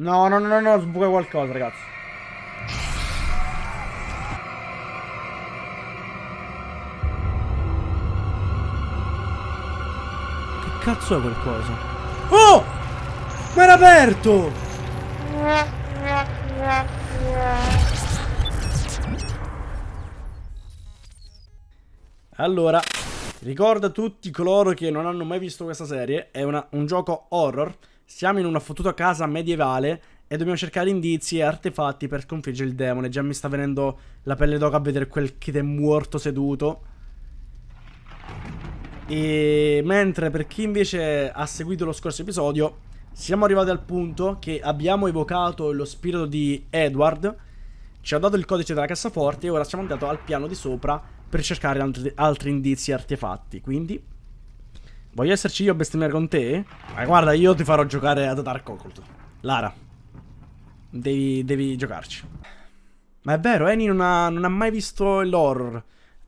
No, no, no, no, sbuca qualcosa, ragazzi. Che cazzo è qualcosa? Oh! Ma era aperto! Allora, ricorda tutti coloro che non hanno mai visto questa serie, è una, un gioco horror, siamo in una fottuta casa medievale e dobbiamo cercare indizi e artefatti per sconfiggere il demone. Già mi sta venendo la pelle d'oca a vedere quel kid è morto seduto. E mentre per chi invece ha seguito lo scorso episodio, siamo arrivati al punto che abbiamo evocato lo spirito di Edward, ci ha dato il codice della cassaforte e ora siamo andati al piano di sopra per cercare altri, altri indizi e artefatti. Quindi, voglio esserci io a bestemmiare con te? Ma guarda, io ti farò giocare ad Dark Occult. Lara, devi, devi giocarci. Ma è vero, Eni non ha, non ha mai visto l'horror.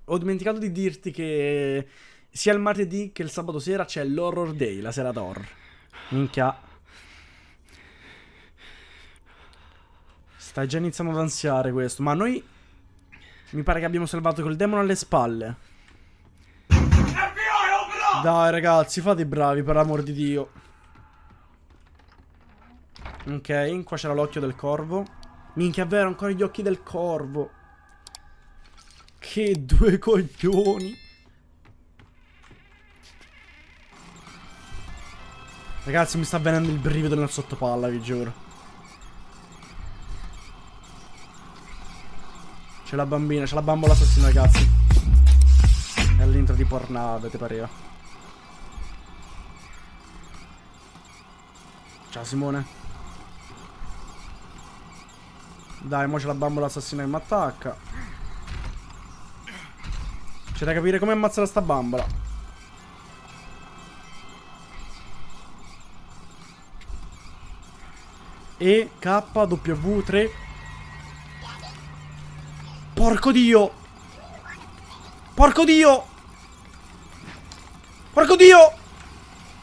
Ho dimenticato di dirti che sia il martedì che il sabato sera c'è l'horror day, la sera d'horror. Minchia. Stai già iniziando ad ansiare questo. Ma noi mi pare che abbiamo salvato quel demone alle spalle. Dai ragazzi, fate i bravi per l'amor di Dio. Ok, qua c'era l'occhio del corvo. Minchia, è vero, ancora gli occhi del corvo. Che due coglioni. Ragazzi, mi sta venendo il brivido nel sottopalla, vi giuro. C'è la bambina, c'è la bambola assassina, ragazzi. È all'intro di Pornhub, ti pareva. Ciao Simone. Dai, mo c'è la bambola assassina che mi attacca. C'è da capire come ammazzare sta bambola. E K W 3 Porco dio! Porco dio! Porco dio!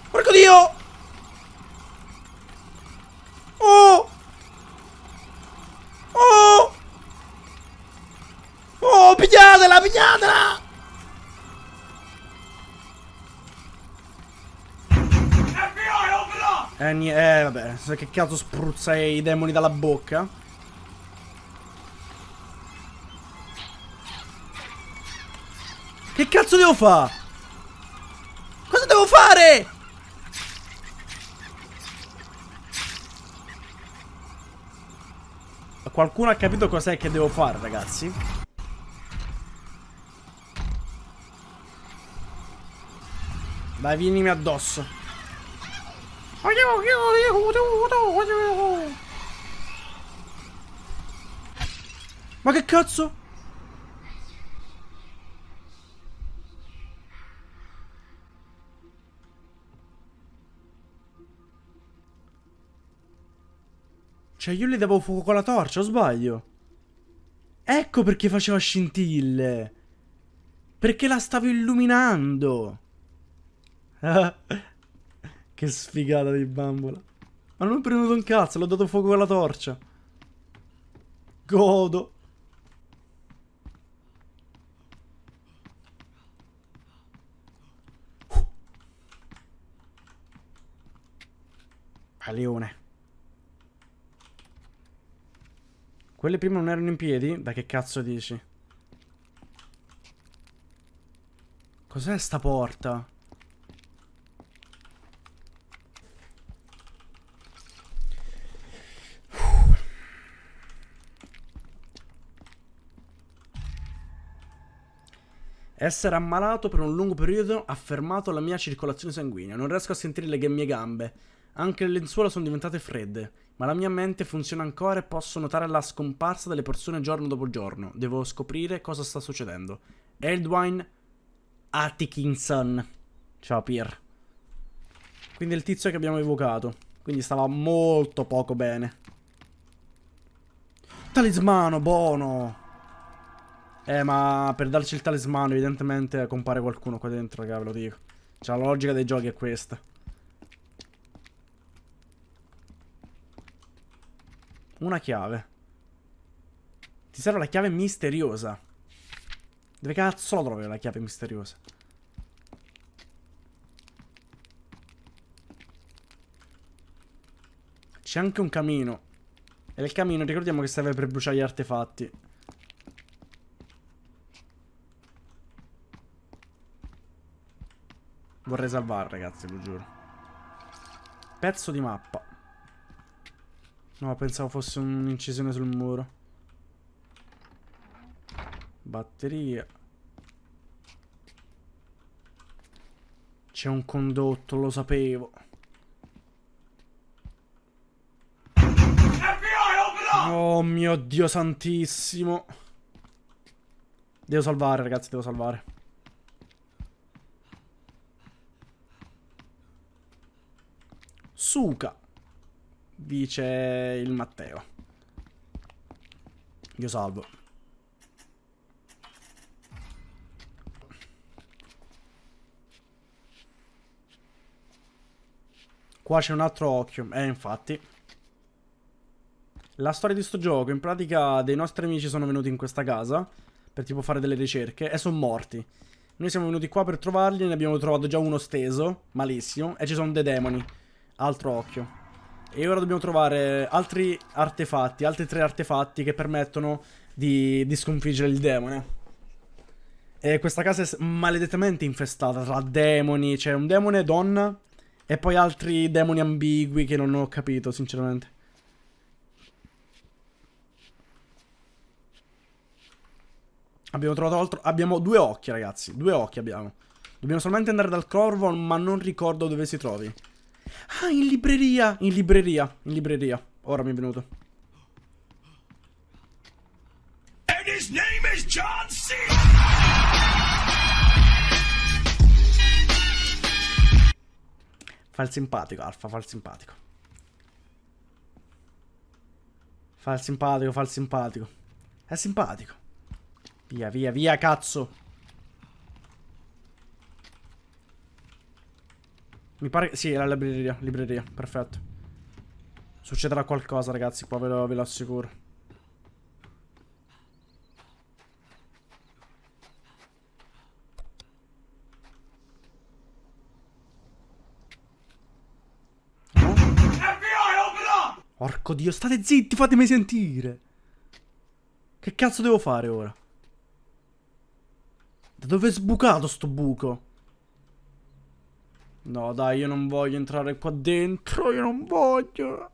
Porco dio! Eh, eh, vabbè, che cazzo spruzza i demoni dalla bocca? Che cazzo devo fare? Cosa devo fare? Qualcuno ha capito cos'è che devo fare, ragazzi? Dai, vienimi addosso. Ma che cazzo? Cioè io le davo fuoco con la torcia, o sbaglio? Ecco perché faceva scintille. Perché la stavo illuminando. che sfigata di bambola. Ma non ho premuto un cazzo, l'ho dato fuoco con la torcia. Godo. Uh. leone. Quelle prima non erano in piedi? Da che cazzo dici? Cos'è sta porta? Essere ammalato per un lungo periodo ha fermato la mia circolazione sanguigna. Non riesco a sentire le mie gambe. Anche le lenzuola sono diventate fredde ma la mia mente funziona ancora e posso notare la scomparsa delle persone giorno dopo giorno. Devo scoprire cosa sta succedendo. Eldwine Atkinson. Ciao Pier. Quindi è il tizio che abbiamo evocato. Quindi stava molto poco bene. Talismano, buono. Eh, ma per darci il talismano evidentemente compare qualcuno qua dentro, raga, ve lo dico. Cioè, la logica dei giochi è questa. Una chiave. Ti serve la chiave misteriosa. Dove cazzo la trovi la chiave misteriosa? C'è anche un camino. E il camino ricordiamo che serve per bruciare gli artefatti. Vorrei salvare, ragazzi, lo giuro. Pezzo di mappa. No, pensavo fosse un'incisione sul muro. Batteria. C'è un condotto, lo sapevo. Oh mio Dio santissimo. Devo salvare, ragazzi, devo salvare. Suca. Dice il Matteo. Io salvo. Qua c'è un altro occhio. Eh, infatti. La storia di sto gioco, in pratica dei nostri amici sono venuti in questa casa per tipo fare delle ricerche e sono morti. Noi siamo venuti qua per trovarli, ne abbiamo trovato già uno steso, malissimo, e ci sono dei demoni. Altro occhio. E ora dobbiamo trovare altri artefatti, altri tre artefatti che permettono di, di sconfiggere il demone. E questa casa è maledettamente infestata tra demoni, c'è un demone donna e poi altri demoni ambigui che non ho capito, sinceramente. Abbiamo trovato altro... Abbiamo due occhi, ragazzi. Due occhi abbiamo. Dobbiamo solamente andare dal corvo, ma non ricordo dove si trovi. Ah, in libreria. In libreria. In libreria. Ora mi è venuto. And his name is John C. Fa il simpatico, Alfa, fa il simpatico. Fa il simpatico, fa il simpatico. È simpatico. Via, via, via, cazzo. Mi pare... Sì, è la libreria, libreria, perfetto. Succederà qualcosa, ragazzi, qua ve lo, ve lo assicuro. Porco dio, state zitti, fatemi sentire. Che cazzo devo fare ora? Da dove è sbucato sto buco? No, dai, io non voglio entrare qua dentro. Io non voglio.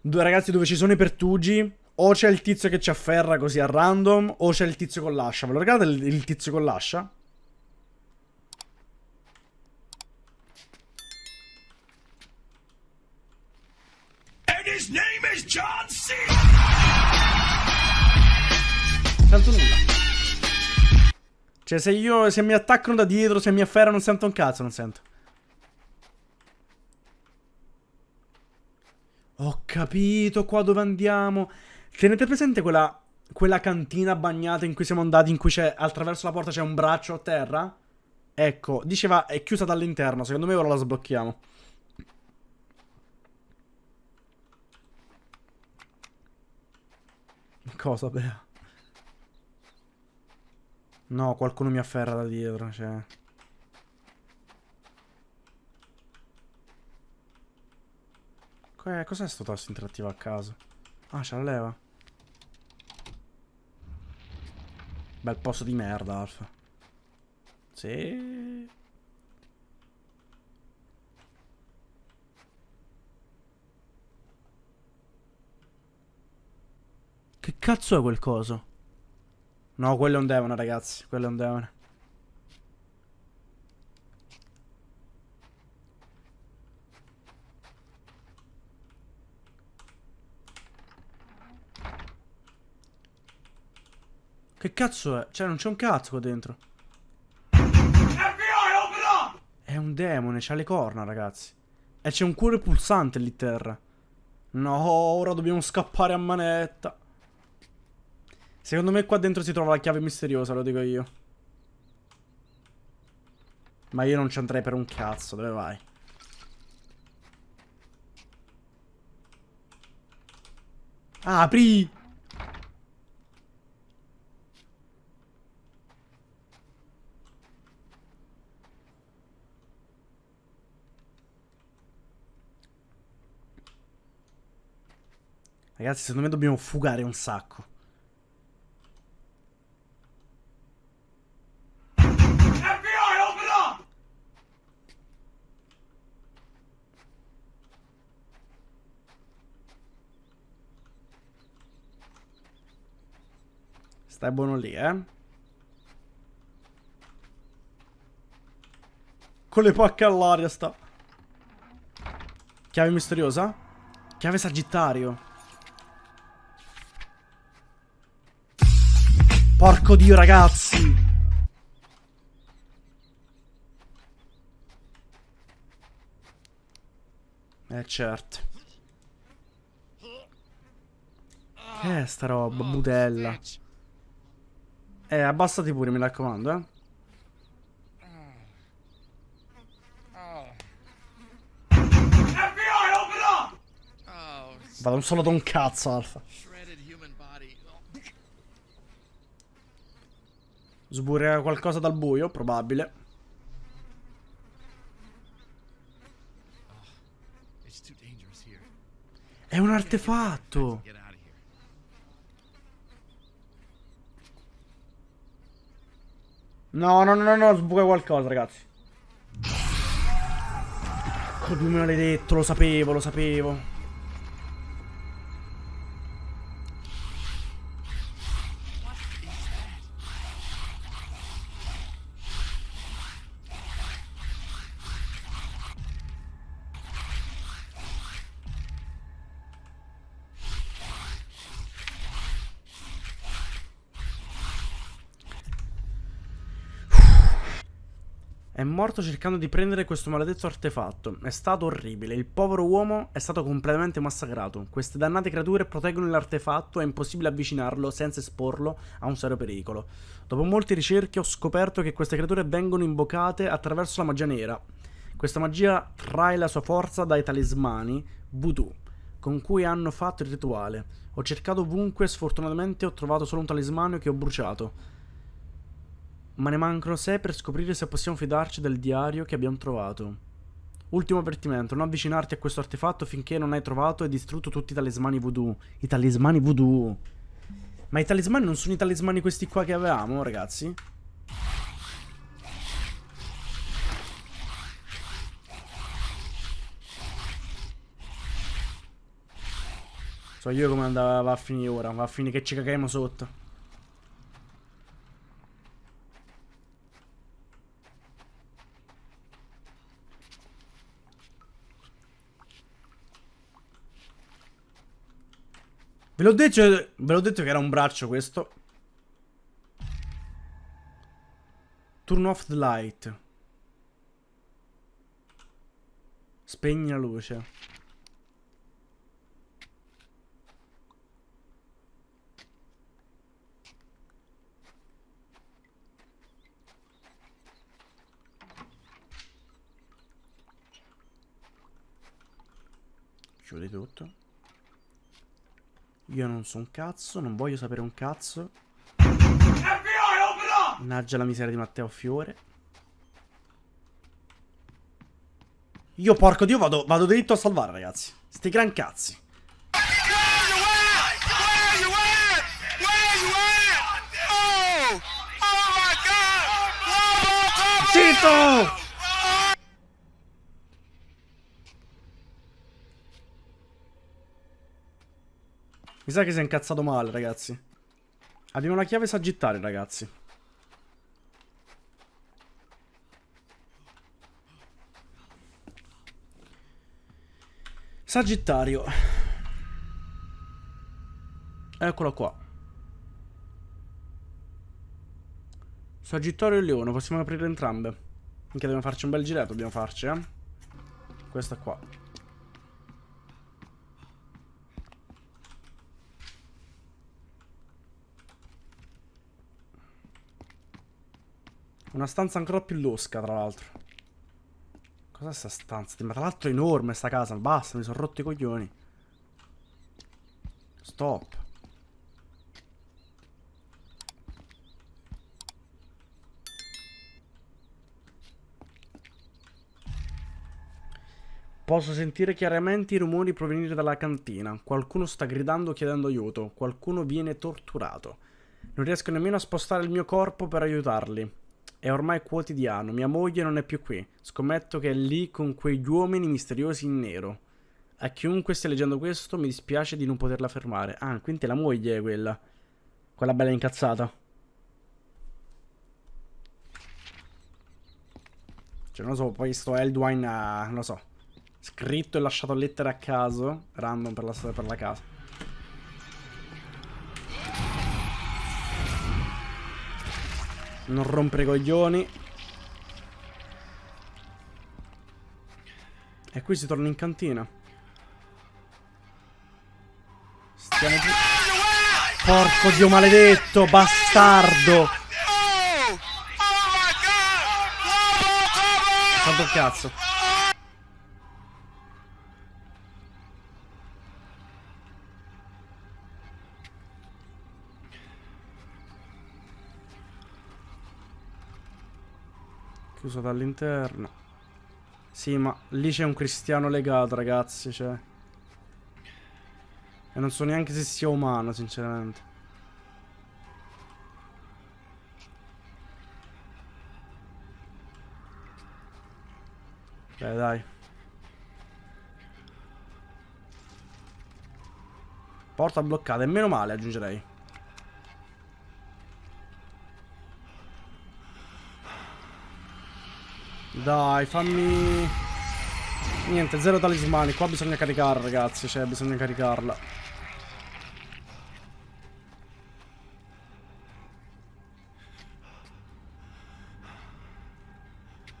Due ragazzi dove ci sono i pertugi. O c'è il tizio che ci afferra così a random. O c'è il tizio con l'ascia. Ve lo ricordate il, il tizio con l'ascia? And his name is John C. Sento nulla. Cioè, se io. Se mi attaccano da dietro, se mi afferrano, non sento un cazzo, non sento. Ho capito qua dove andiamo. Tenete presente quella. Quella cantina bagnata in cui siamo andati, in cui c'è. Attraverso la porta c'è un braccio a terra? Ecco, diceva è chiusa dall'interno. Secondo me ora la sblocchiamo. Cosa, Bea? No, qualcuno mi afferra da dietro, cioè... Cos'è sto tasto interattivo a caso? Ah, c'è la leva. Bel posto di merda, Alfa. Sì. Che cazzo è quel coso? No, quello è un demone, ragazzi. Quello è un demone. Che cazzo è? Cioè, non c'è un cazzo qua dentro. È un demone, c'ha le corna, ragazzi. E c'è un cuore pulsante lì terra. No, ora dobbiamo scappare a manetta. Secondo me qua dentro si trova la chiave misteriosa, lo dico io. Ma io non ci andrei per un cazzo, dove vai? Apri! Ragazzi, secondo me dobbiamo fugare un sacco. Stai buono lì, eh. Con le pacche all'aria sta. Chiave misteriosa? Chiave sagittario. Porco dio, ragazzi. Eh, certo. Che è sta roba, budella. Eh, abbassati pure, mi raccomando, eh. Vado solo da un cazzo, Alfa. Sburrerà qualcosa dal buio, probabile. È un artefatto. No, no, no, no, sbuca qualcosa, ragazzi. Come me l'hai detto, lo sapevo, lo sapevo. Morto cercando di prendere questo maledetto artefatto. È stato orribile. Il povero uomo è stato completamente massacrato. Queste dannate creature proteggono l'artefatto e è impossibile avvicinarlo senza esporlo a un serio pericolo. Dopo molte ricerche ho scoperto che queste creature vengono invocate attraverso la magia nera. Questa magia trae la sua forza dai talismani voodoo con cui hanno fatto il rituale. Ho cercato ovunque, sfortunatamente ho trovato solo un talismano che ho bruciato. Ma ne mancano 6 per scoprire se possiamo fidarci del diario che abbiamo trovato. Ultimo avvertimento, non avvicinarti a questo artefatto finché non hai trovato e distrutto tutti i talismani voodoo. I talismani voodoo. Ma i talismani non sono i talismani questi qua che avevamo, ragazzi? So io come andava a finire ora, va a finire che ci caghiamo sotto. L'ho detto, ve l'ho detto che era un braccio questo. Turn off the light. Spegni la luce. Chiudi tutto. Io non so un cazzo, non voglio sapere un cazzo. Mannaggia la miseria di Matteo Fiore. Io porco dio vado, vado dritto a salvare ragazzi. Sti gran cazzi. Zitto! Mi sa che si è incazzato male, ragazzi. Abbiamo la chiave sagittaria, ragazzi. Sagittario. Eccolo qua. Sagittario e Leone, possiamo aprire entrambe. Anche dobbiamo farci un bel giretto, dobbiamo farci, eh. Questa qua. Una stanza ancora più losca, tra l'altro. Cos'è sta stanza? Ma tra l'altro è enorme sta casa. Basta, mi sono rotto i coglioni. Stop. Posso sentire chiaramente i rumori provenire dalla cantina. Qualcuno sta gridando chiedendo aiuto. Qualcuno viene torturato. Non riesco nemmeno a spostare il mio corpo per aiutarli. È ormai quotidiano. Mia moglie non è più qui. Scommetto che è lì con quegli uomini misteriosi in nero. A chiunque stia leggendo questo mi dispiace di non poterla fermare. Ah, quindi la moglie è quella. Quella bella incazzata. Cioè, non so, poi sto Eldwine, uh, non lo so. Scritto e lasciato lettere a caso. Random per la, per la casa. Non rompere i coglioni. E qui si torna in cantina. Stiamo giù. Porco dio maledetto, bastardo. Quanto cazzo. Chiuso dall'interno. Sì, ma lì c'è un cristiano legato, ragazzi, cioè. E non so neanche se sia umano, sinceramente. Beh, dai. Porta bloccata, e meno male, aggiungerei. Dai, fammi... Niente, zero talismani. Qua bisogna caricare, ragazzi. Cioè, bisogna caricarla.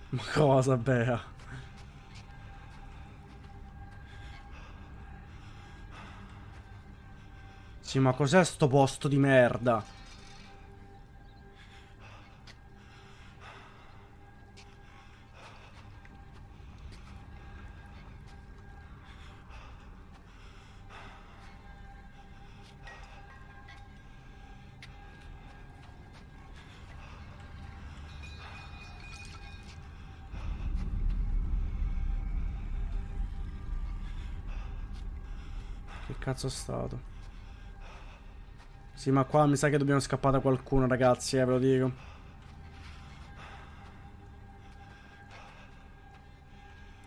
Ma cosa, Bea? Sì, ma cos'è sto posto di merda? Cazzo è stato? Sì, ma qua mi sa che dobbiamo scappare da qualcuno, ragazzi, eh, ve lo dico.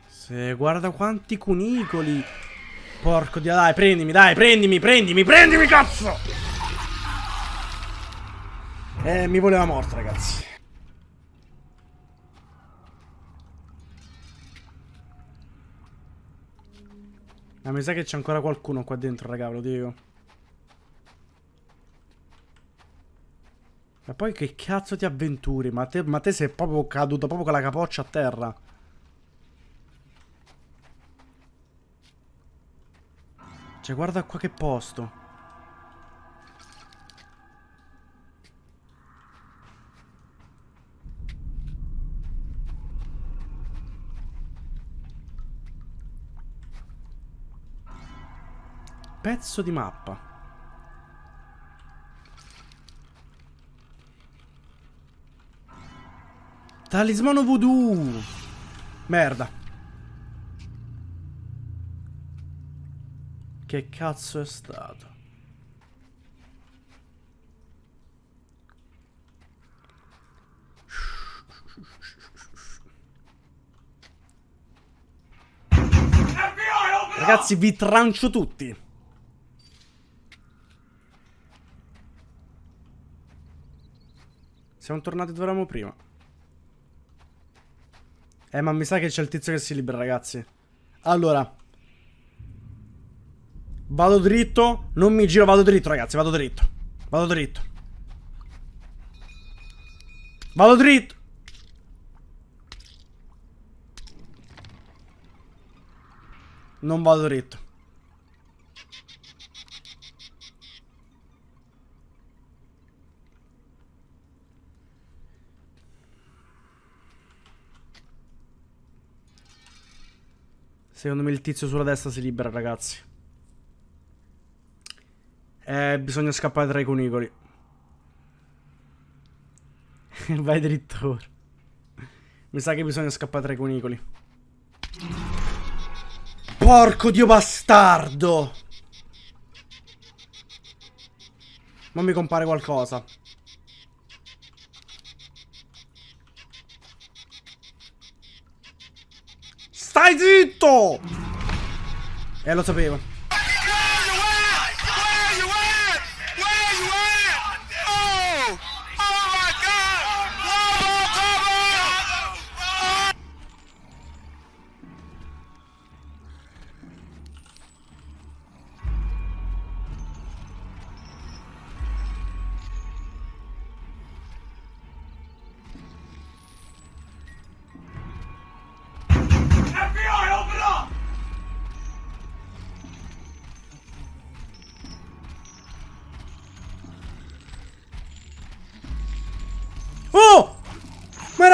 Se guarda quanti cunicoli. Porco dio, dai, prendimi, dai, prendimi, prendimi, prendimi, cazzo! Eh, mi voleva morto, ragazzi. Ma mi sa che c'è ancora qualcuno qua dentro, raga, lo dico. Ma poi che cazzo ti avventuri? Ma te, ma te sei proprio caduto proprio con la capoccia a terra. Cioè, guarda qua che posto. Pezzo di mappa. Talismano voodoo. Merda. Che cazzo è stato? Ragazzi, vi trancio tutti. Siamo tornati dove eravamo prima. Eh, ma mi sa che c'è il tizio che si libera, ragazzi. Allora. Vado dritto. Non mi giro, vado dritto, ragazzi. Vado dritto. Vado dritto. Vado dritto. Non vado dritto. Secondo me il tizio sulla destra si libera, ragazzi. Eh, bisogna scappare tra i cunicoli. Vai dritto Mi sa che bisogna scappare tra i cunicoli. Porco dio bastardo! Ma mi compare qualcosa. Stai zitto! Eh, lo sapevo.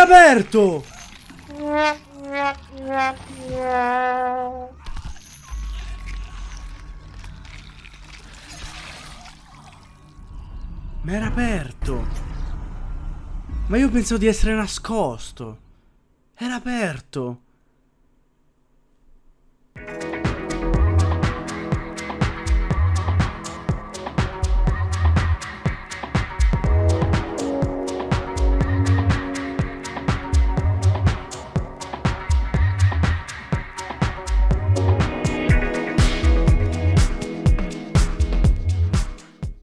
Aperto! Ma era aperto! Ma io pensavo di essere nascosto! Era aperto!